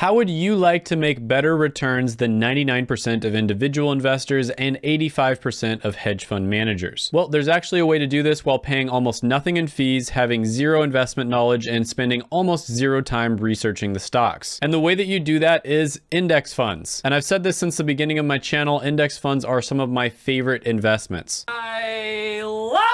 How would you like to make better returns than 99% of individual investors and 85% of hedge fund managers? Well, there's actually a way to do this while paying almost nothing in fees, having zero investment knowledge, and spending almost zero time researching the stocks. And the way that you do that is index funds. And I've said this since the beginning of my channel, index funds are some of my favorite investments. I love!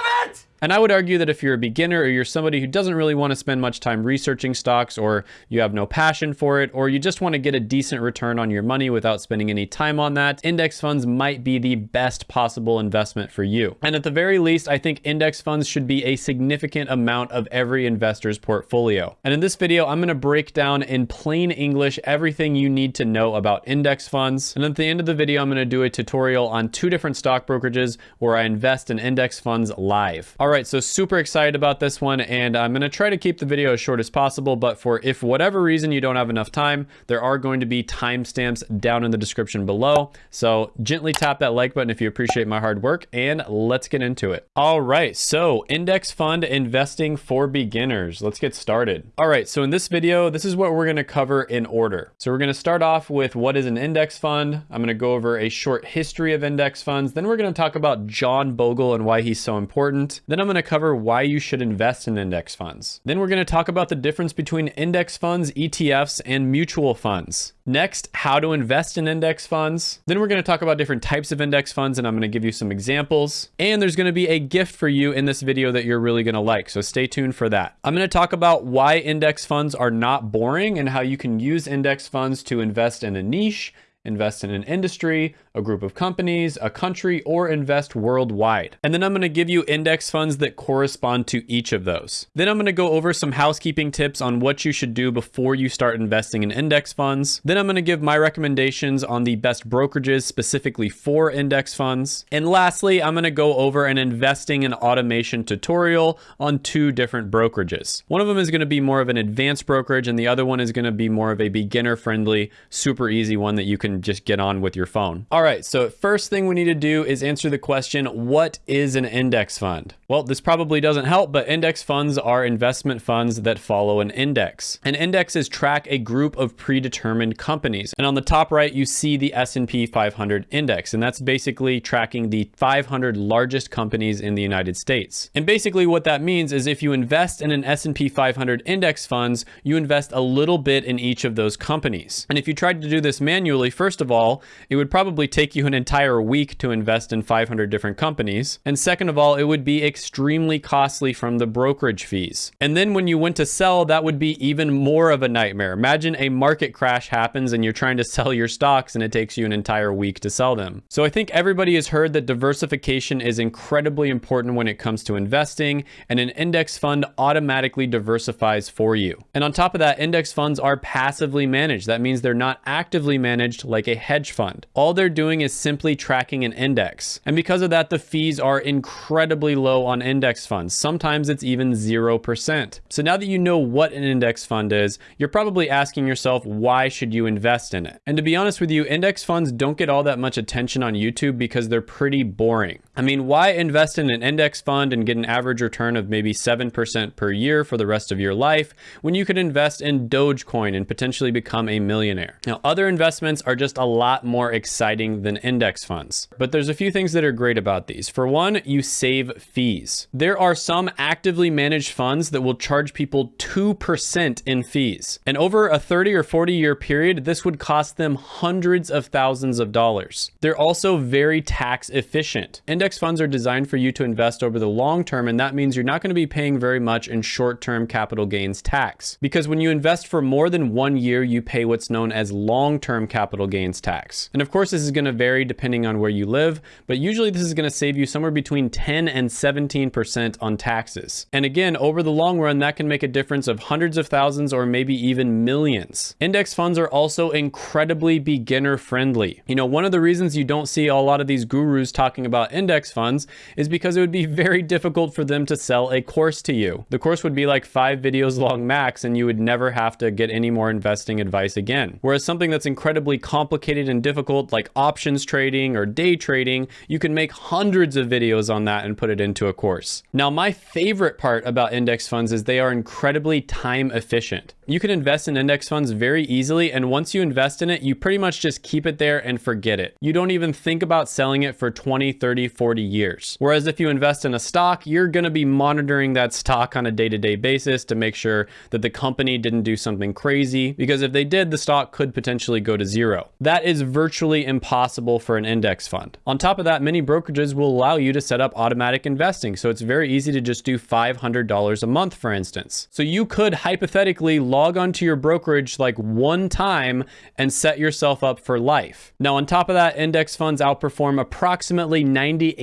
And I would argue that if you're a beginner or you're somebody who doesn't really want to spend much time researching stocks or you have no passion for it or you just want to get a decent return on your money without spending any time on that, index funds might be the best possible investment for you. And at the very least, I think index funds should be a significant amount of every investor's portfolio. And in this video, I'm going to break down in plain English everything you need to know about index funds. And at the end of the video, I'm going to do a tutorial on two different stock brokerages where I invest in index funds live. All right, so super excited about this one, and I'm gonna try to keep the video as short as possible, but for if whatever reason you don't have enough time, there are going to be timestamps down in the description below. So gently tap that like button if you appreciate my hard work, and let's get into it. All right, so index fund investing for beginners. Let's get started. All right, so in this video, this is what we're gonna cover in order. So we're gonna start off with what is an index fund. I'm gonna go over a short history of index funds. Then we're gonna talk about John Bogle and why he's so important. Then I'm going to cover why you should invest in index funds. Then we're going to talk about the difference between index funds, ETFs, and mutual funds. Next, how to invest in index funds. Then we're going to talk about different types of index funds and I'm going to give you some examples. And there's going to be a gift for you in this video that you're really going to like. So stay tuned for that. I'm going to talk about why index funds are not boring and how you can use index funds to invest in a niche invest in an industry, a group of companies, a country, or invest worldwide. And then I'm gonna give you index funds that correspond to each of those. Then I'm gonna go over some housekeeping tips on what you should do before you start investing in index funds. Then I'm gonna give my recommendations on the best brokerages specifically for index funds. And lastly, I'm gonna go over an investing in automation tutorial on two different brokerages. One of them is gonna be more of an advanced brokerage and the other one is gonna be more of a beginner friendly, super easy one that you can just get on with your phone. All right, so first thing we need to do is answer the question, what is an index fund? Well, this probably doesn't help, but index funds are investment funds that follow an index. An index is track a group of predetermined companies. And on the top right, you see the S&P 500 index, and that's basically tracking the 500 largest companies in the United States. And basically what that means is if you invest in an S&P 500 index funds, you invest a little bit in each of those companies. And if you tried to do this manually, First of all, it would probably take you an entire week to invest in 500 different companies. And second of all, it would be extremely costly from the brokerage fees. And then when you went to sell, that would be even more of a nightmare. Imagine a market crash happens and you're trying to sell your stocks and it takes you an entire week to sell them. So I think everybody has heard that diversification is incredibly important when it comes to investing and an index fund automatically diversifies for you. And on top of that, index funds are passively managed. That means they're not actively managed like a hedge fund. All they're doing is simply tracking an index. And because of that, the fees are incredibly low on index funds. Sometimes it's even 0%. So now that you know what an index fund is, you're probably asking yourself, why should you invest in it? And to be honest with you, index funds don't get all that much attention on YouTube because they're pretty boring. I mean, why invest in an index fund and get an average return of maybe 7% per year for the rest of your life when you could invest in Dogecoin and potentially become a millionaire? Now, other investments are just a lot more exciting than index funds. But there's a few things that are great about these. For one, you save fees. There are some actively managed funds that will charge people 2% in fees. And over a 30 or 40 year period, this would cost them hundreds of thousands of dollars. They're also very tax efficient. Index funds are designed for you to invest over the long term, and that means you're not going to be paying very much in short-term capital gains tax. Because when you invest for more than one year, you pay what's known as long-term capital gains gains tax. And of course, this is going to vary depending on where you live, but usually this is going to save you somewhere between 10 and 17% on taxes. And again, over the long run, that can make a difference of hundreds of thousands or maybe even millions. Index funds are also incredibly beginner friendly. You know, one of the reasons you don't see a lot of these gurus talking about index funds is because it would be very difficult for them to sell a course to you. The course would be like five videos long max and you would never have to get any more investing advice again. Whereas something that's incredibly complicated and difficult like options trading or day trading, you can make hundreds of videos on that and put it into a course. Now, my favorite part about index funds is they are incredibly time efficient. You can invest in index funds very easily, and once you invest in it, you pretty much just keep it there and forget it. You don't even think about selling it for 20, 30, 40 years. Whereas if you invest in a stock, you're gonna be monitoring that stock on a day-to-day -day basis to make sure that the company didn't do something crazy, because if they did, the stock could potentially go to zero. That is virtually impossible for an index fund. On top of that, many brokerages will allow you to set up automatic investing, so it's very easy to just do $500 a month, for instance. So you could hypothetically log onto your brokerage like one time and set yourself up for life. Now, on top of that, index funds outperform approximately 98%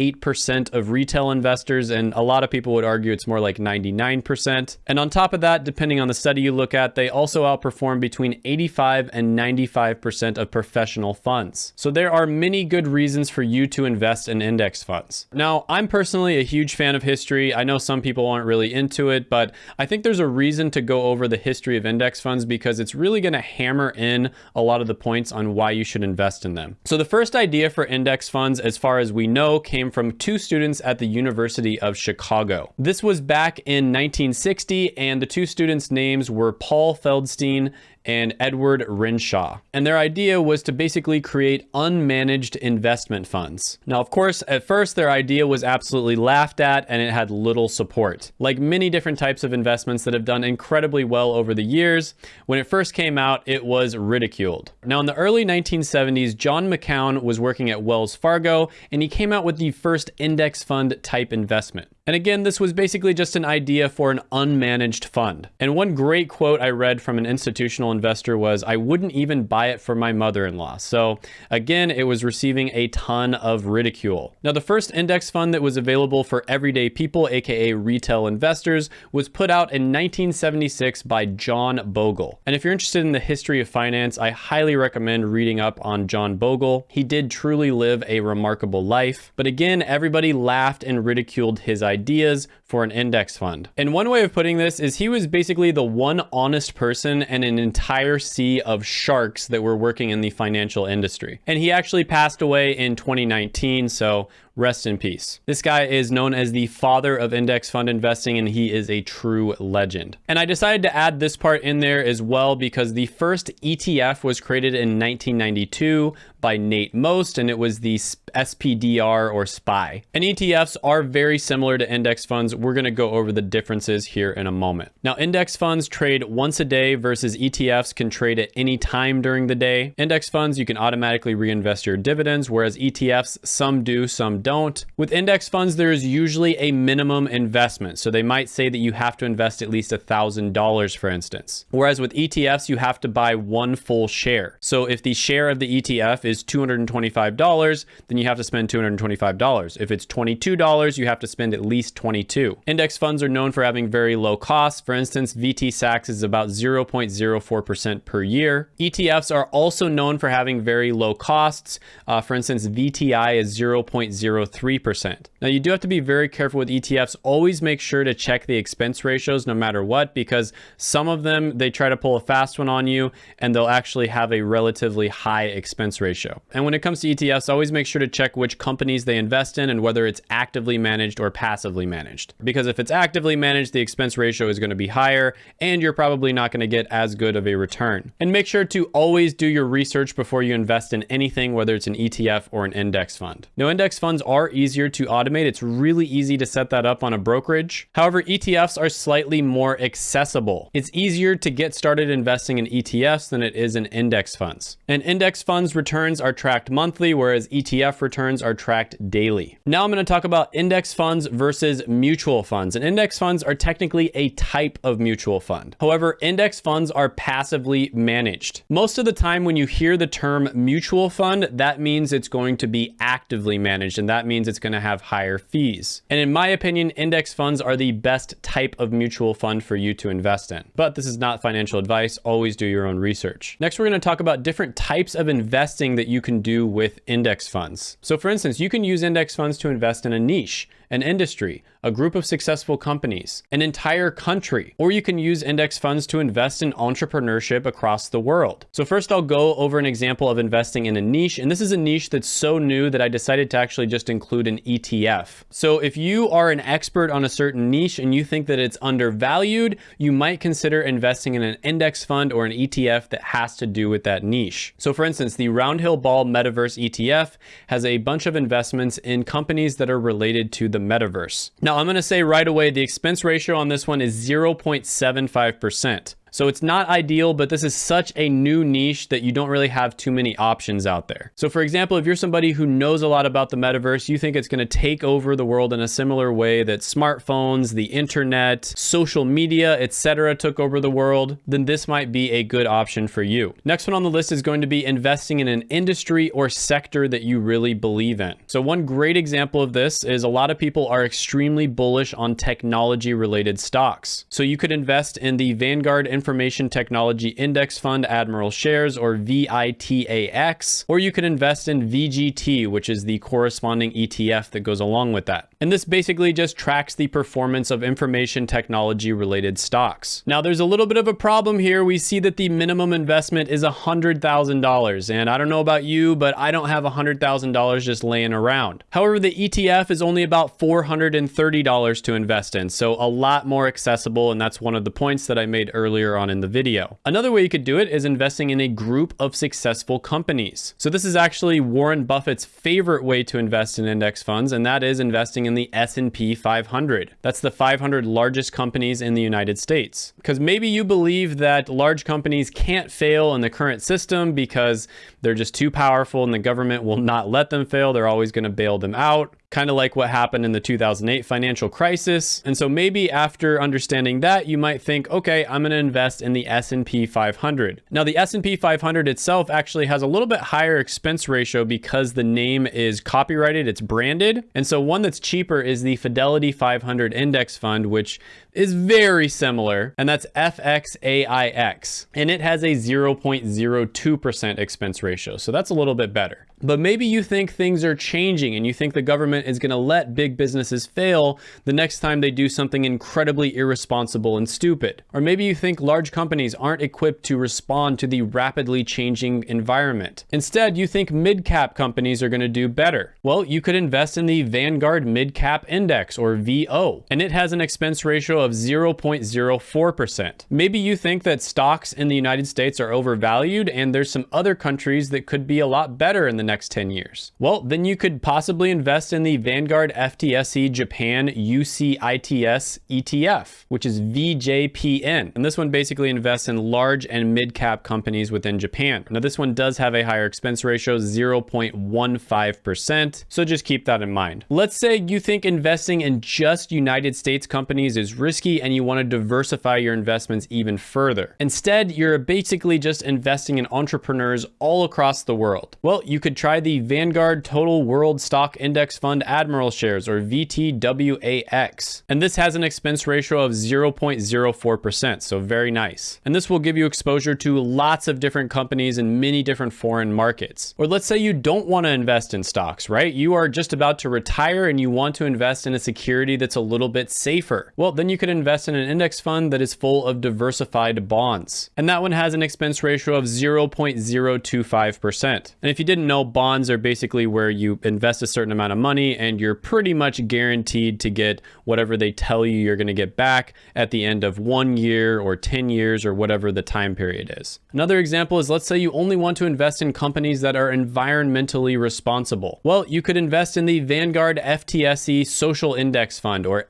of retail investors, and a lot of people would argue it's more like 99%. And on top of that, depending on the study you look at, they also outperform between 85 and 95% of professional funds. So there are many good reasons for you to invest in index funds. Now, I'm personally a huge fan of history. I know some people aren't really into it, but I think there's a reason to go over the history of of index funds because it's really going to hammer in a lot of the points on why you should invest in them. So the first idea for index funds, as far as we know, came from two students at the University of Chicago. This was back in 1960, and the two students' names were Paul Feldstein and Edward Renshaw. And their idea was to basically create unmanaged investment funds. Now, of course, at first their idea was absolutely laughed at and it had little support. Like many different types of investments that have done incredibly well over the years, when it first came out, it was ridiculed. Now, in the early 1970s, John McQuown was working at Wells Fargo and he came out with the first index fund type investment. And again, this was basically just an idea for an unmanaged fund. And one great quote I read from an institutional investor was, I wouldn't even buy it for my mother-in-law. So again, it was receiving a ton of ridicule. Now, the first index fund that was available for everyday people, AKA retail investors, was put out in 1976 by John Bogle. And if you're interested in the history of finance, I highly recommend reading up on John Bogle. He did truly live a remarkable life. But again, everybody laughed and ridiculed his ideas for an index fund. And one way of putting this is he was basically the one honest person and an entire sea of sharks that were working in the financial industry. And he actually passed away in 2019, so rest in peace. This guy is known as the father of index fund investing and he is a true legend. And I decided to add this part in there as well because the first ETF was created in 1992 by Nate Most and it was the SPDR or SPY. And ETFs are very similar to index funds. We're going to go over the differences here in a moment. Now, index funds trade once a day versus ETFs can trade at any time during the day. Index funds, you can automatically reinvest your dividends, whereas ETFs, some do, some don't. With index funds, there is usually a minimum investment. So they might say that you have to invest at least $1,000, for instance. Whereas with ETFs, you have to buy one full share. So if the share of the ETF is $225, then you have to spend $225. If it's $22, you have to spend at least 22. Index funds are known for having very low costs. For instance, VT is about 0.04% per year. ETFs are also known for having very low costs. Uh, for instance, VTI is 0.0 0.03%. Now you do have to be very careful with ETFs. Always make sure to check the expense ratios no matter what, because some of them, they try to pull a fast one on you and they'll actually have a relatively high expense ratio. And when it comes to ETFs, always make sure to check which companies they invest in and whether it's actively managed or passively managed. Because if it's actively managed, the expense ratio is going to be higher and you're probably not going to get as good of a return. And make sure to always do your research before you invest in anything, whether it's an ETF or an index fund. Now, index funds are easier to automate. It's really easy to set that up on a brokerage. However, ETFs are slightly more accessible. It's easier to get started investing in ETFs than it is in index funds. And index funds returns are tracked monthly, whereas ETF returns are tracked daily. Now I'm going to talk about index funds versus mutual funds. And index funds are technically a type of mutual fund. However, index funds are passively managed. Most of the time when you hear the term mutual fund, that means it's going to be actively managed and that means it's going to have higher fees. And in my opinion, index funds are the best type of mutual fund for you to invest in. But this is not financial advice. Always do your own research. Next, we're going to talk about different types of investing that you can do with index funds. So for instance, you can use index funds to invest in a niche. An industry, a group of successful companies, an entire country, or you can use index funds to invest in entrepreneurship across the world. So first I'll go over an example of investing in a niche, and this is a niche that's so new that I decided to actually just include an ETF. So if you are an expert on a certain niche and you think that it's undervalued, you might consider investing in an index fund or an ETF that has to do with that niche. So for instance, the Roundhill Ball Metaverse ETF has a bunch of investments in companies that are related to the metaverse. Now I'm gonna say right away, the expense ratio on this one is 0.75%. So it's not ideal, but this is such a new niche that you don't really have too many options out there. So for example, if you're somebody who knows a lot about the metaverse, you think it's gonna take over the world in a similar way that smartphones, the internet, social media, etc. took over the world, then this might be a good option for you. Next one on the list is going to be investing in an industry or sector that you really believe in. So one great example of this is a lot of people are extremely bullish on technology related stocks. So you could invest in the Vanguard Information Technology Index Fund Admiral Shares or VITAX, or you could invest in VGT, which is the corresponding ETF that goes along with that. And this basically just tracks the performance of information technology related stocks. Now there's a little bit of a problem here. We see that the minimum investment is $100,000. And I don't know about you, but I don't have $100,000 just laying around. However, the ETF is only about $430 to invest in. So a lot more accessible. And that's one of the points that I made earlier on in the video. Another way you could do it is investing in a group of successful companies. So this is actually Warren Buffett's favorite way to invest in index funds, and that is investing in the S&P 500. That's the 500 largest companies in the United States. Because maybe you believe that large companies can't fail in the current system because they're just too powerful and the government will not let them fail. They're always going to bail them out kind of like what happened in the 2008 financial crisis. And so maybe after understanding that, you might think, okay, I'm going to invest in the S&P 500. Now the S&P 500 itself actually has a little bit higher expense ratio because the name is copyrighted, it's branded. And so one that's cheaper is the Fidelity 500 Index Fund, which is very similar, and that's FXAIX. And it has a 0.02% expense ratio. So that's a little bit better. But maybe you think things are changing and you think the government is going to let big businesses fail the next time they do something incredibly irresponsible and stupid. Or maybe you think large companies aren't equipped to respond to the rapidly changing environment. Instead, you think mid-cap companies are going to do better. Well, you could invest in the Vanguard Mid-Cap Index or VO, and it has an expense ratio of 0.04%. Maybe you think that stocks in the United States are overvalued and there's some other countries that could be a lot better in the next 10 years. Well, then you could possibly invest in the Vanguard FTSE Japan UCITS ETF, which is VJPN. And this one basically invests in large and mid-cap companies within Japan. Now this one does have a higher expense ratio, 0.15%. So just keep that in mind. Let's say you think investing in just United States companies is risky and you want to diversify your investments even further. Instead, you're basically just investing in entrepreneurs all across the world. Well, you could try the Vanguard Total World Stock Index Fund Admiral Shares or VTWAX. And this has an expense ratio of 0.04%, so very nice. And this will give you exposure to lots of different companies in many different foreign markets. Or let's say you don't want to invest in stocks, right? You are just about to retire and you want to invest in a security that's a little bit safer. Well, then you could invest in an index fund that is full of diversified bonds. And that one has an expense ratio of 0.025%. And if you didn't know, bonds are basically where you invest a certain amount of money and you're pretty much guaranteed to get whatever they tell you you're going to get back at the end of one year or 10 years or whatever the time period is. Another example is let's say you only want to invest in companies that are environmentally responsible. Well, you could invest in the Vanguard FTSE Social Index Fund or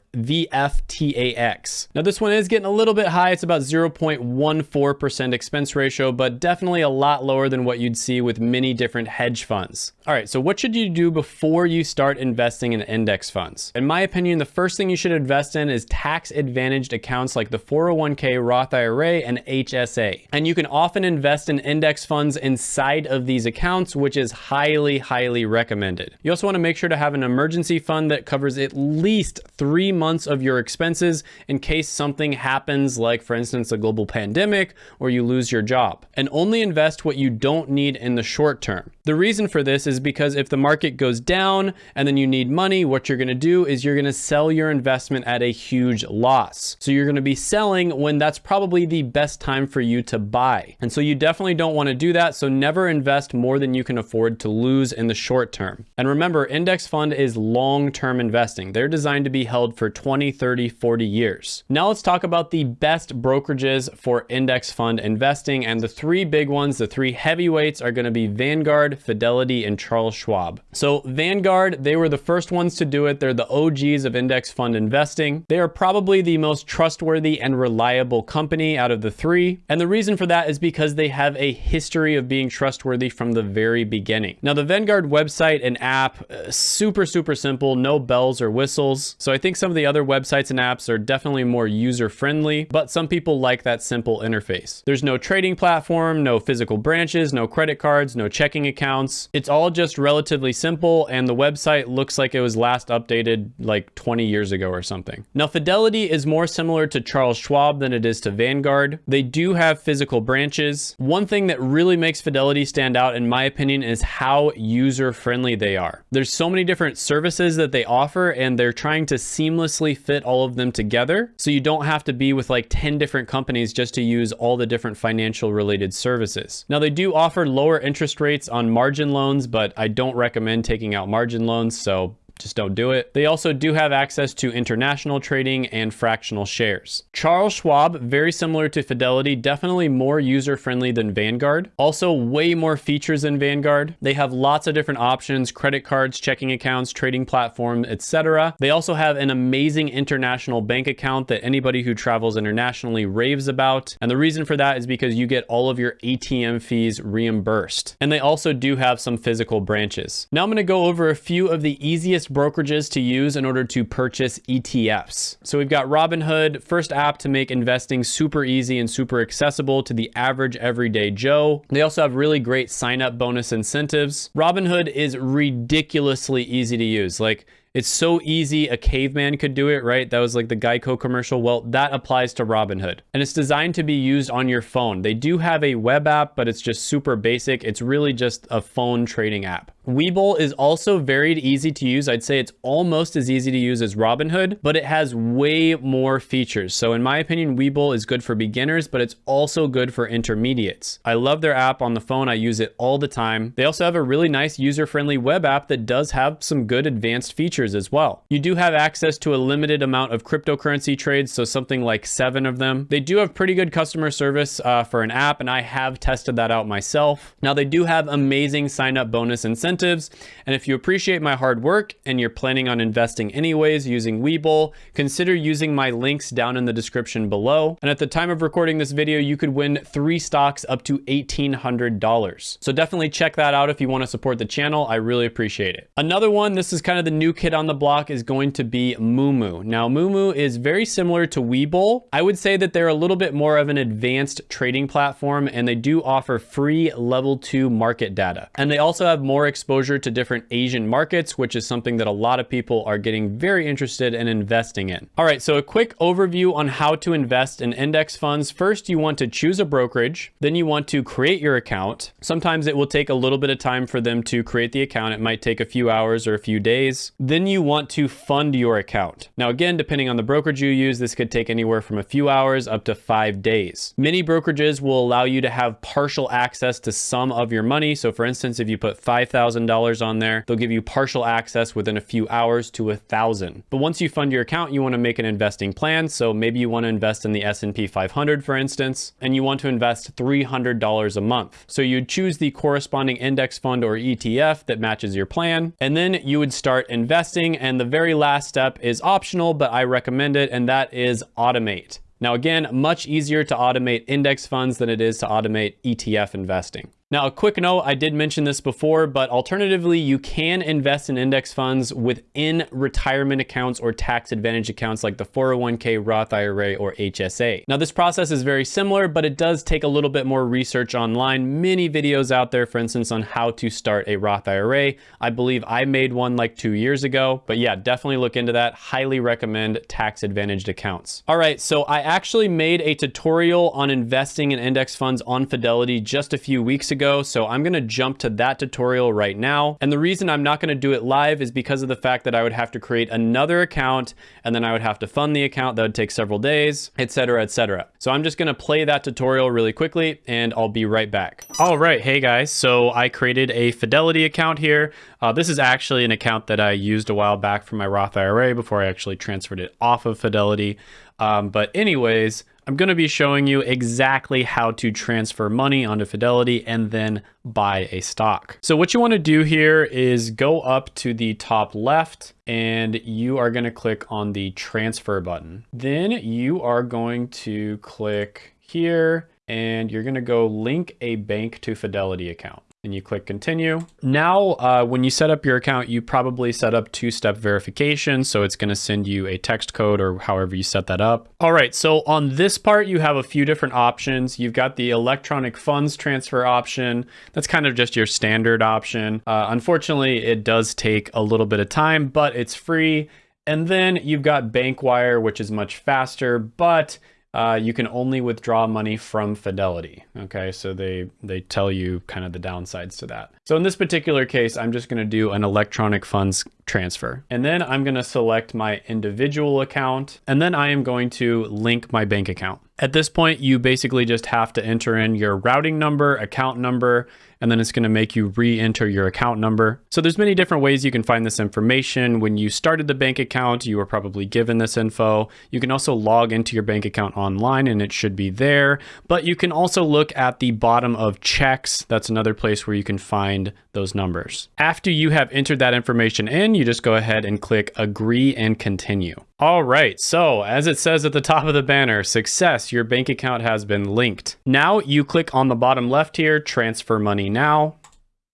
VFTAX. Now this one is getting a little bit high. It's about 0.14% expense ratio, but definitely a lot lower than what you'd see with many different hedge funds. All right, so what should you do before you start investing in index funds? In my opinion, the first thing you should invest in is tax advantaged accounts like the 401k, Roth IRA, and HSA. And you can often invest in index funds inside of these accounts, which is highly, highly recommended. You also wanna make sure to have an emergency fund that covers at least three months of your expenses in case something happens, like for instance, a global pandemic or you lose your job. And only invest what you don't need in the short term. The reason for this is because if the market goes down and then you need money, what you're gonna do is you're gonna sell your investment at a huge loss. So you're gonna be selling when that's probably the best time for you to buy. And so you definitely don't wanna do that. So never invest more than you can afford to lose in the short term. And remember, index fund is long-term investing. They're designed to be held for 20, 30, 40 years. Now let's talk about the best brokerages for index fund investing. And the three big ones, the three heavyweights are gonna be Vanguard, Fidelity, and Charles Schwab. So Vanguard, they were the first ones to do it. They're the OGs of index fund investing. They are probably the most trustworthy and reliable company out of the three. And the reason for that is because they have a history of being trustworthy from the very beginning. Now the Vanguard website and app, uh, super, super simple, no bells or whistles. So I think some of the other websites and apps are definitely more user friendly, but some people like that simple interface. There's no trading platform, no physical branches, no credit cards, no checking accounts. It's all just relatively simple and the website looks like it was last updated like 20 years ago or something. Now Fidelity is more similar to Charles Schwab than it is to Vanguard. They do have physical branches. One thing that really makes Fidelity stand out in my opinion is how user friendly they are. There's so many different services that they offer and they're trying to seamlessly fit all of them together. So you don't have to be with like 10 different companies just to use all the different financial related services. Now they do offer lower interest rates on margin loans, but I don't recommend taking out margin loans. So just don't do it. They also do have access to international trading and fractional shares. Charles Schwab, very similar to Fidelity, definitely more user-friendly than Vanguard. Also way more features than Vanguard. They have lots of different options, credit cards, checking accounts, trading platform, etc. They also have an amazing international bank account that anybody who travels internationally raves about. And the reason for that is because you get all of your ATM fees reimbursed. And they also do have some physical branches. Now I'm gonna go over a few of the easiest brokerages to use in order to purchase ETFs. So we've got Robinhood, first app to make investing super easy and super accessible to the average everyday Joe. They also have really great sign up bonus incentives. Robinhood is ridiculously easy to use. Like it's so easy a caveman could do it, right? That was like the Geico commercial. Well, that applies to Robinhood. And it's designed to be used on your phone. They do have a web app, but it's just super basic. It's really just a phone trading app. Webull is also very easy to use. I'd say it's almost as easy to use as Robinhood, but it has way more features. So in my opinion, Webull is good for beginners, but it's also good for intermediates. I love their app on the phone. I use it all the time. They also have a really nice user-friendly web app that does have some good advanced features as well. You do have access to a limited amount of cryptocurrency trades, so something like seven of them. They do have pretty good customer service uh, for an app, and I have tested that out myself. Now they do have amazing sign-up bonus incentives incentives. And if you appreciate my hard work and you're planning on investing anyways using Webull, consider using my links down in the description below. And at the time of recording this video, you could win three stocks up to $1,800. So definitely check that out if you want to support the channel. I really appreciate it. Another one, this is kind of the new kid on the block, is going to be Moomoo. Now, Moomoo is very similar to Webull. I would say that they're a little bit more of an advanced trading platform and they do offer free level two market data. And they also have more exposure to different Asian markets, which is something that a lot of people are getting very interested in investing in. All right, so a quick overview on how to invest in index funds. First, you want to choose a brokerage. Then you want to create your account. Sometimes it will take a little bit of time for them to create the account. It might take a few hours or a few days. Then you want to fund your account. Now, again, depending on the brokerage you use, this could take anywhere from a few hours up to five days. Many brokerages will allow you to have partial access to some of your money. So for instance, if you put 5,000 $1,000 on there. They'll give you partial access within a few hours to a thousand. But once you fund your account, you want to make an investing plan. So maybe you want to invest in the S&P 500, for instance, and you want to invest $300 a month. So you'd choose the corresponding index fund or ETF that matches your plan. And then you would start investing. And the very last step is optional, but I recommend it. And that is automate. Now, again, much easier to automate index funds than it is to automate ETF investing. Now, a quick note, I did mention this before, but alternatively, you can invest in index funds within retirement accounts or tax advantage accounts like the 401k, Roth IRA, or HSA. Now, this process is very similar, but it does take a little bit more research online. Many videos out there, for instance, on how to start a Roth IRA. I believe I made one like two years ago, but yeah, definitely look into that. Highly recommend tax advantaged accounts. All right, so I actually made a tutorial on investing in index funds on Fidelity just a few weeks ago, so I'm gonna jump to that tutorial right now. And the reason I'm not gonna do it live is because of the fact that I would have to create another account and then I would have to fund the account. That would take several days, etc., etc. So I'm just gonna play that tutorial really quickly and I'll be right back. All right, hey guys, so I created a Fidelity account here. Uh, this is actually an account that I used a while back for my Roth IRA before I actually transferred it off of Fidelity. Um, but anyways, I'm going to be showing you exactly how to transfer money onto Fidelity and then buy a stock. So what you want to do here is go up to the top left and you are going to click on the transfer button. Then you are going to click here and you're going to go link a bank to Fidelity account and you click continue. Now, uh, when you set up your account, you probably set up two-step verification. So it's gonna send you a text code or however you set that up. All right, so on this part, you have a few different options. You've got the electronic funds transfer option. That's kind of just your standard option. Uh, unfortunately, it does take a little bit of time, but it's free. And then you've got bank wire, which is much faster, but uh, you can only withdraw money from Fidelity. Okay, so they they tell you kind of the downsides to that. So in this particular case, I'm just going to do an electronic funds transfer. And then I'm going to select my individual account, and then I am going to link my bank account. At this point, you basically just have to enter in your routing number, account number, and then it's going to make you re-enter your account number. So there's many different ways you can find this information. When you started the bank account, you were probably given this info. You can also log into your bank account online and it should be there, but you can also look at the bottom of checks. That's another place where you can find those numbers. After you have entered that information in, you just go ahead and click agree and continue. All right, so as it says at the top of the banner, success, your bank account has been linked. Now you click on the bottom left here, transfer money now,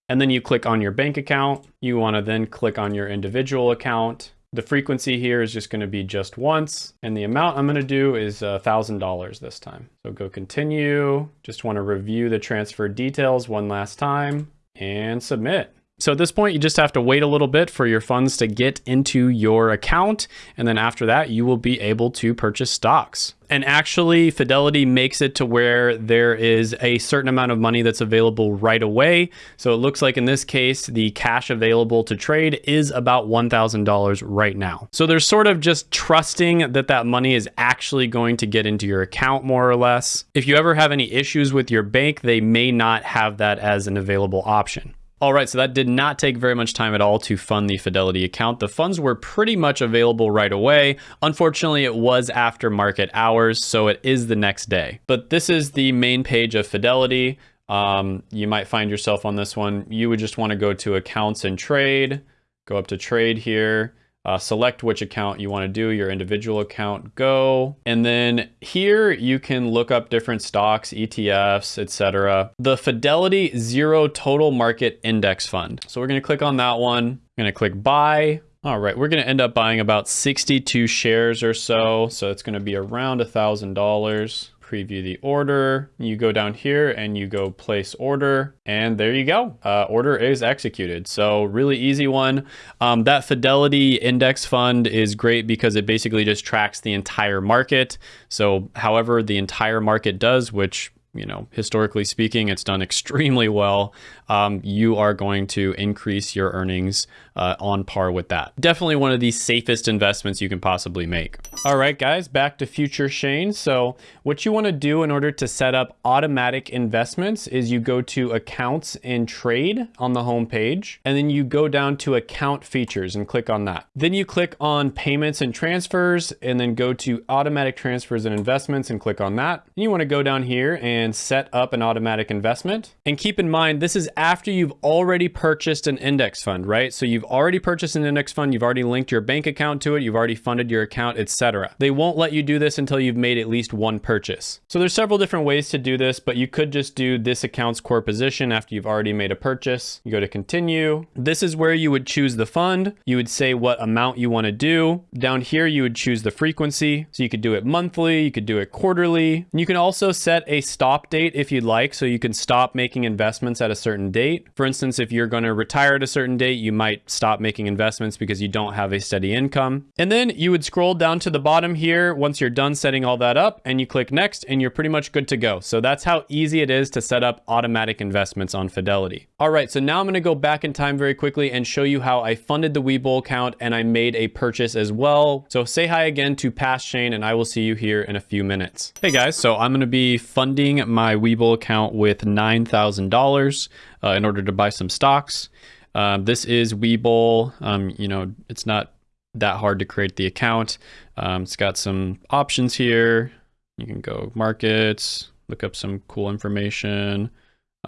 and then you click on your bank account. You wanna then click on your individual account. The frequency here is just gonna be just once, and the amount I'm gonna do is uh, $1,000 this time. So go continue, just wanna review the transfer details one last time, and submit. So at this point, you just have to wait a little bit for your funds to get into your account. And then after that, you will be able to purchase stocks. And actually, Fidelity makes it to where there is a certain amount of money that's available right away. So it looks like in this case, the cash available to trade is about $1,000 right now. So they're sort of just trusting that that money is actually going to get into your account more or less. If you ever have any issues with your bank, they may not have that as an available option. All right, so that did not take very much time at all to fund the Fidelity account. The funds were pretty much available right away. Unfortunately, it was after market hours, so it is the next day. But this is the main page of Fidelity. Um, you might find yourself on this one. You would just want to go to accounts and trade, go up to trade here, uh, select which account you want to do, your individual account, go. And then here you can look up different stocks, ETFs, etc. The Fidelity Zero Total Market Index Fund. So we're going to click on that one. I'm going to click buy. All right, we're going to end up buying about 62 shares or so. So it's going to be around a $1,000 preview the order. You go down here and you go place order and there you go. Uh, order is executed. So really easy one. Um, that Fidelity index fund is great because it basically just tracks the entire market. So however the entire market does, which you know, historically speaking, it's done extremely well. Um, you are going to increase your earnings uh, on par with that. Definitely one of the safest investments you can possibly make. All right, guys, back to Future Shane. So what you want to do in order to set up automatic investments is you go to accounts and trade on the home page, and then you go down to account features and click on that. Then you click on payments and transfers, and then go to automatic transfers and investments and click on that. And you want to go down here and and set up an automatic investment. And keep in mind, this is after you've already purchased an index fund, right? So you've already purchased an index fund, you've already linked your bank account to it, you've already funded your account, etc. They won't let you do this until you've made at least one purchase. So there's several different ways to do this, but you could just do this account's core position after you've already made a purchase. You go to continue. This is where you would choose the fund. You would say what amount you want to do. Down here, you would choose the frequency. So you could do it monthly, you could do it quarterly. And you can also set a stop date if you'd like. So you can stop making investments at a certain date. For instance, if you're going to retire at a certain date, you might stop making investments because you don't have a steady income. And then you would scroll down to the bottom here once you're done setting all that up and you click next and you're pretty much good to go. So that's how easy it is to set up automatic investments on Fidelity. All right, so now I'm gonna go back in time very quickly and show you how I funded the Webull account and I made a purchase as well. So say hi again to Past Shane and I will see you here in a few minutes. Hey guys, so I'm gonna be funding my Webull account with $9,000 uh, in order to buy some stocks. Um, this is Webull. Um, you know, it's not that hard to create the account. Um, it's got some options here. You can go markets, look up some cool information,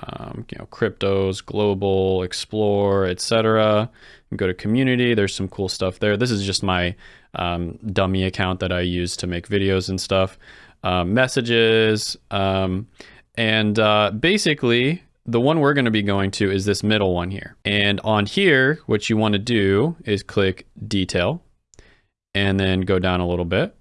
um, you know, cryptos, global, explore, etc. Go to community. There's some cool stuff there. This is just my um, dummy account that I use to make videos and stuff. Um, messages, um, and uh, basically the one we're going to be going to is this middle one here. And on here, what you want to do is click detail and then go down a little bit,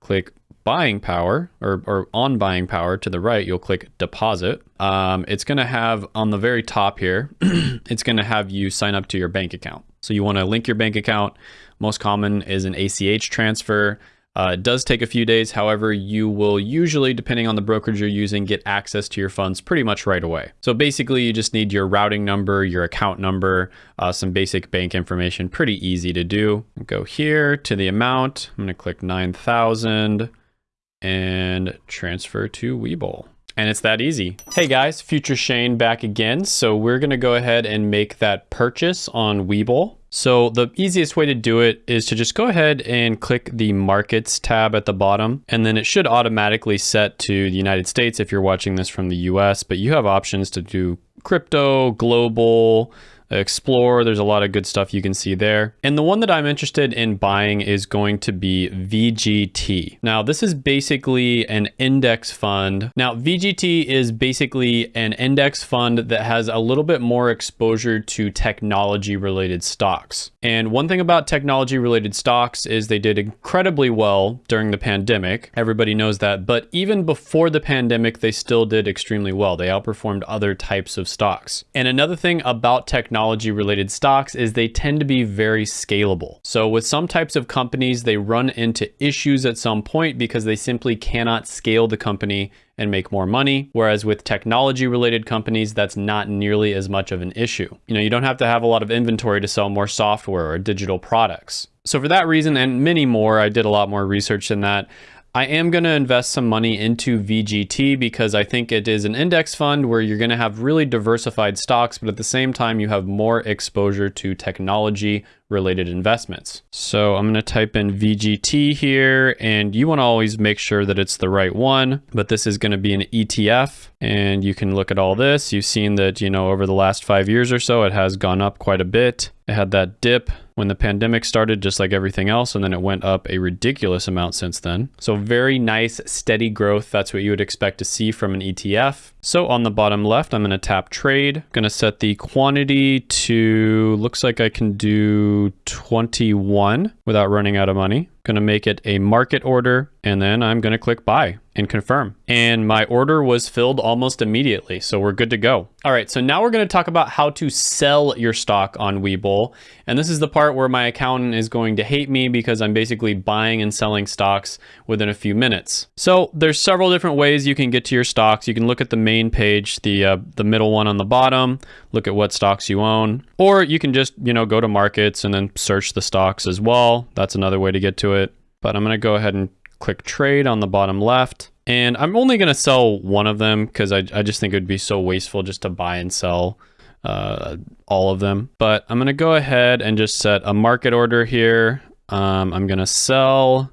click buying power or, or on buying power to the right, you'll click deposit. Um, it's going to have on the very top here, it's going to have you sign up to your bank account. So you want to link your bank account. Most common is an ACH transfer. Uh, it does take a few days. However, you will usually, depending on the brokerage you're using, get access to your funds pretty much right away. So basically, you just need your routing number, your account number, uh, some basic bank information. Pretty easy to do. Go here to the amount. I'm going to click 9,000 and transfer to Webull. And it's that easy. Hey guys, Future Shane back again. So we're gonna go ahead and make that purchase on Webull. So the easiest way to do it is to just go ahead and click the markets tab at the bottom, and then it should automatically set to the United States if you're watching this from the US, but you have options to do crypto, global, explore. There's a lot of good stuff you can see there. And the one that I'm interested in buying is going to be VGT. Now, this is basically an index fund. Now, VGT is basically an index fund that has a little bit more exposure to technology related stocks. And one thing about technology related stocks is they did incredibly well during the pandemic. Everybody knows that. But even before the pandemic, they still did extremely well. They outperformed other types of stocks. And another thing about technology technology related stocks is they tend to be very scalable. So with some types of companies, they run into issues at some point because they simply cannot scale the company and make more money. Whereas with technology related companies, that's not nearly as much of an issue. You know, you don't have to have a lot of inventory to sell more software or digital products. So for that reason and many more, I did a lot more research than that. I am going to invest some money into VGT because I think it is an index fund where you're going to have really diversified stocks, but at the same time, you have more exposure to technology related investments. So I'm going to type in VGT here and you want to always make sure that it's the right one, but this is going to be an ETF and you can look at all this. You've seen that, you know, over the last five years or so, it has gone up quite a bit. It had that dip when the pandemic started, just like everything else, and then it went up a ridiculous amount since then. So very nice, steady growth. That's what you would expect to see from an ETF. So on the bottom left, I'm going to tap trade. I'm going to set the quantity to, looks like I can do 21 without running out of money. Going to make it a market order and then I'm going to click buy and confirm. And my order was filled almost immediately, so we're good to go. All right, so now we're going to talk about how to sell your stock on Webull. And this is the part where my accountant is going to hate me because I'm basically buying and selling stocks within a few minutes. So there's several different ways you can get to your stocks. You can look at the main page, the uh, the middle one on the bottom, look at what stocks you own, or you can just, you know, go to markets and then search the stocks as well. That's another way to get to it. But I'm going to go ahead and click trade on the bottom left. And I'm only going to sell one of them because I, I just think it would be so wasteful just to buy and sell uh, all of them. But I'm going to go ahead and just set a market order here. Um, I'm going to sell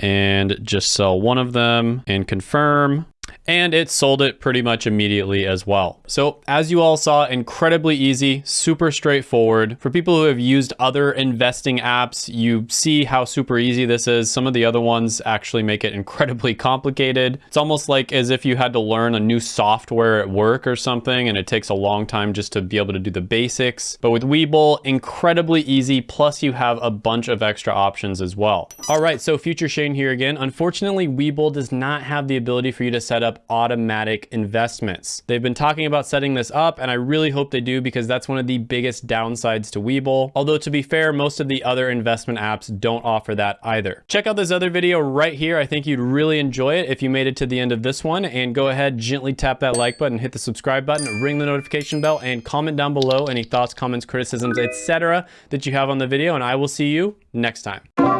and just sell one of them and confirm. And it sold it pretty much immediately as well. So as you all saw, incredibly easy, super straightforward. For people who have used other investing apps, you see how super easy this is. Some of the other ones actually make it incredibly complicated. It's almost like as if you had to learn a new software at work or something, and it takes a long time just to be able to do the basics. But with Webull, incredibly easy, plus you have a bunch of extra options as well. All right, so Future Shane here again. Unfortunately, Webull does not have the ability for you to set automatic investments. They've been talking about setting this up, and I really hope they do because that's one of the biggest downsides to Webull. Although to be fair, most of the other investment apps don't offer that either. Check out this other video right here. I think you'd really enjoy it if you made it to the end of this one and go ahead, gently tap that like button, hit the subscribe button, ring the notification bell, and comment down below any thoughts, comments, criticisms, etc. that you have on the video, and I will see you next time.